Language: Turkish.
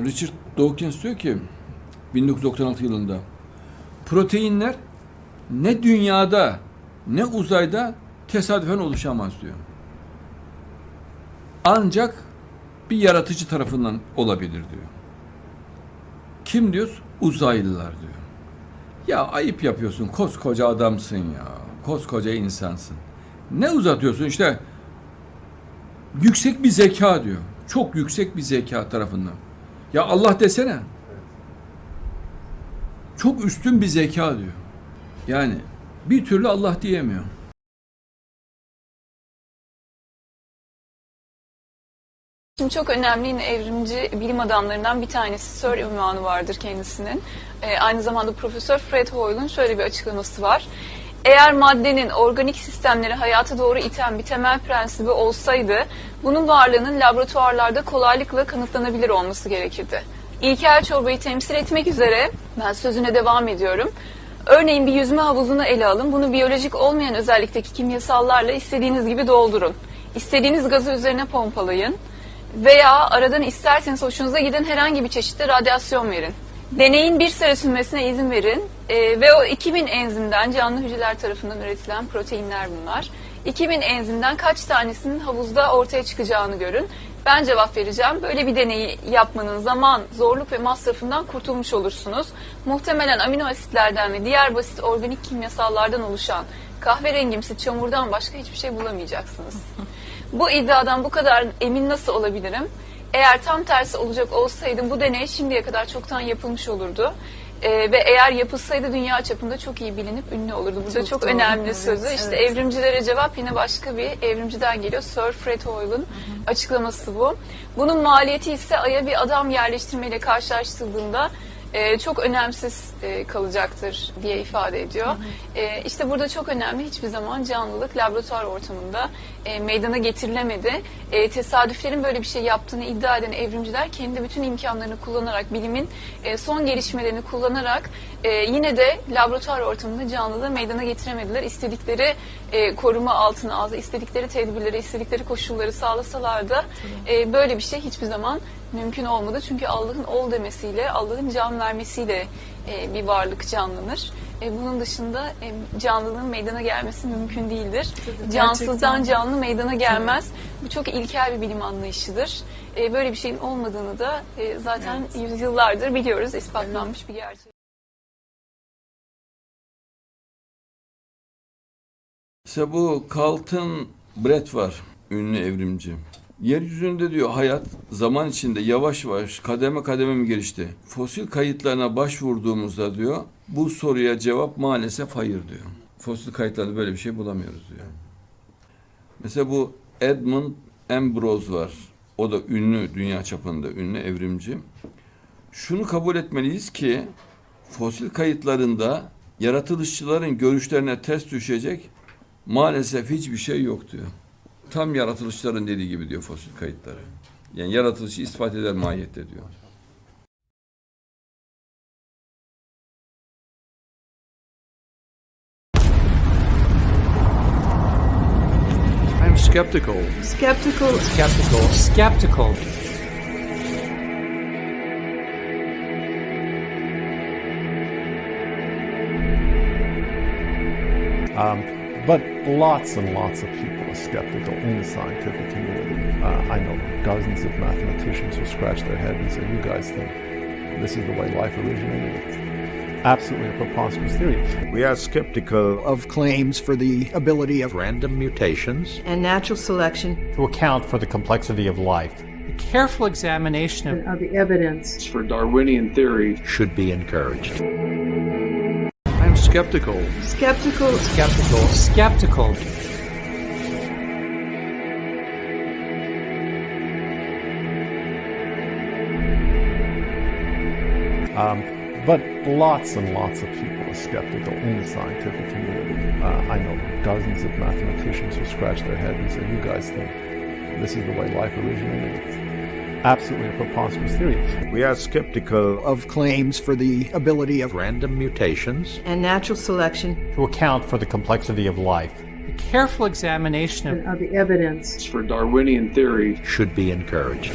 Richard Dawkins diyor ki 1996 yılında proteinler ne dünyada ne uzayda tesadüfen oluşamaz diyor. Ancak bir yaratıcı tarafından olabilir diyor. Kim diyoruz? Uzaylılar diyor. Ya ayıp yapıyorsun koskoca adamsın ya. Koskoca insansın. Ne uzatıyorsun işte yüksek bir zeka diyor. Çok yüksek bir zeka tarafından. Ya Allah desene. Çok üstün bir zeka diyor. Yani bir türlü Allah diyemiyor. Şimdi çok önemli yine evrimci bilim adamlarından bir tanesi. Sir ünvanı vardır kendisinin. Ee, aynı zamanda Profesör Fred Hoyle'un şöyle bir açıklaması var. Eğer maddenin organik sistemleri hayata doğru iten bir temel prensibi olsaydı, bunun varlığının laboratuvarlarda kolaylıkla kanıtlanabilir olması gerekirdi. İlkel çorbayı temsil etmek üzere, ben sözüne devam ediyorum. Örneğin bir yüzme havuzunu ele alın. Bunu biyolojik olmayan özellikteki kimyasallarla istediğiniz gibi doldurun. İstediğiniz gazı üzerine pompalayın veya aradan isterseniz hoşunuza giden herhangi bir çeşitli radyasyon verin. Deneyin bir süre sürmesine izin verin Ee, ve o 2000 enzimden canlı hücreler tarafından üretilen proteinler bunlar. 2000 enzimden kaç tanesinin havuzda ortaya çıkacağını görün. Ben cevap vereceğim. Böyle bir deneyi yapmanın zaman, zorluk ve masrafından kurtulmuş olursunuz. Muhtemelen amino asitlerden ve diğer basit organik kimyasallardan oluşan kahverengimsi çamurdan başka hiçbir şey bulamayacaksınız. Bu iddiadan bu kadar emin nasıl olabilirim? Eğer tam tersi olacak olsaydı bu deney şimdiye kadar çoktan yapılmış olurdu. Ee, ve eğer yapılsaydı dünya çapında çok iyi bilinip ünlü olurdu. Burada çok, Çok doğru, önemli evet, sözü. İşte evet. evrimcilere cevap yine başka bir evrimciden geliyor. Sir Fred Hoyle'un açıklaması bu. Bunun maliyeti ise Ay'a bir adam yerleştirmeyle karşılaştırıldığında e, çok önemsiz e, kalacaktır diye ifade ediyor. E, işte burada çok önemli hiçbir zaman canlılık laboratuvar ortamında e, meydana getirilemedi. E, tesadüflerin böyle bir şey yaptığını iddia eden evrimciler kendi bütün imkanlarını kullanarak, bilimin e, son gelişmelerini kullanarak e, yine de laboratuvar ortamında canlılığı meydana getiremediler. İstedikleri e, koruma altına aldı, istedikleri tedbirleri, istedikleri koşulları sağlasalar da e, böyle bir şey hiçbir zaman mümkün olmadı. Çünkü Allah'ın ol demesiyle, Allah'ın can vermesiyle e, bir varlık canlanır. E, bunun dışında e, canlılığın meydana gelmesi mümkün değildir. Tabii, Cansızdan canlı meydana gelmez. Bu çok ilkel bir bilim anlayışıdır. E, böyle bir şeyin olmadığını da e, zaten yüzyıllardır biliyoruz, ispatlanmış bir gerçek. İşte bu Carlton Brett var, ünlü evrimci. Yeryüzünde diyor hayat zaman içinde yavaş yavaş kademe kademe mi gelişti? Fosil kayıtlarına başvurduğumuzda diyor bu soruya cevap maalesef hayır diyor. Fosil kayıtlarda böyle bir şey bulamıyoruz diyor. Mesela bu Edmund Ambrose var. O da ünlü dünya çapında ünlü evrimci. Şunu kabul etmeliyiz ki fosil kayıtlarında yaratılışçıların görüşlerine ters düşecek maalesef hiçbir şey yok diyor. Tam yaratılışların dediği gibi diyor fosil kayıtları. Yani yaratılışı ispat eder mahiyette diyor. I'm skeptical. Skeptical. Skeptical. Skeptical. Um, but lots and lots of people are skeptical in the scientific community. Uh, I know dozens of mathematicians who scratch their head and say, you guys think this is the way life originated? It's absolutely a preposterous theory. We are skeptical of of claims for the ability of random mutations. And natural selection To account for the complexity of life. A careful examination of of the evidence. For Darwinian theory, should be encouraged. I'm skeptical. Skeptical. skeptical. Skeptical. Um, but lots and lots of people are skeptical in the scientific community. Uh, I know dozens of mathematicians who scratch their head and say, you guys think this is the way life originated? It's absolutely a preposterous theory. We are skeptical of of claims for the ability of random mutations. And natural selection To account for the complexity of life. A careful examination of of the evidence. For Darwinian theory, should be encouraged.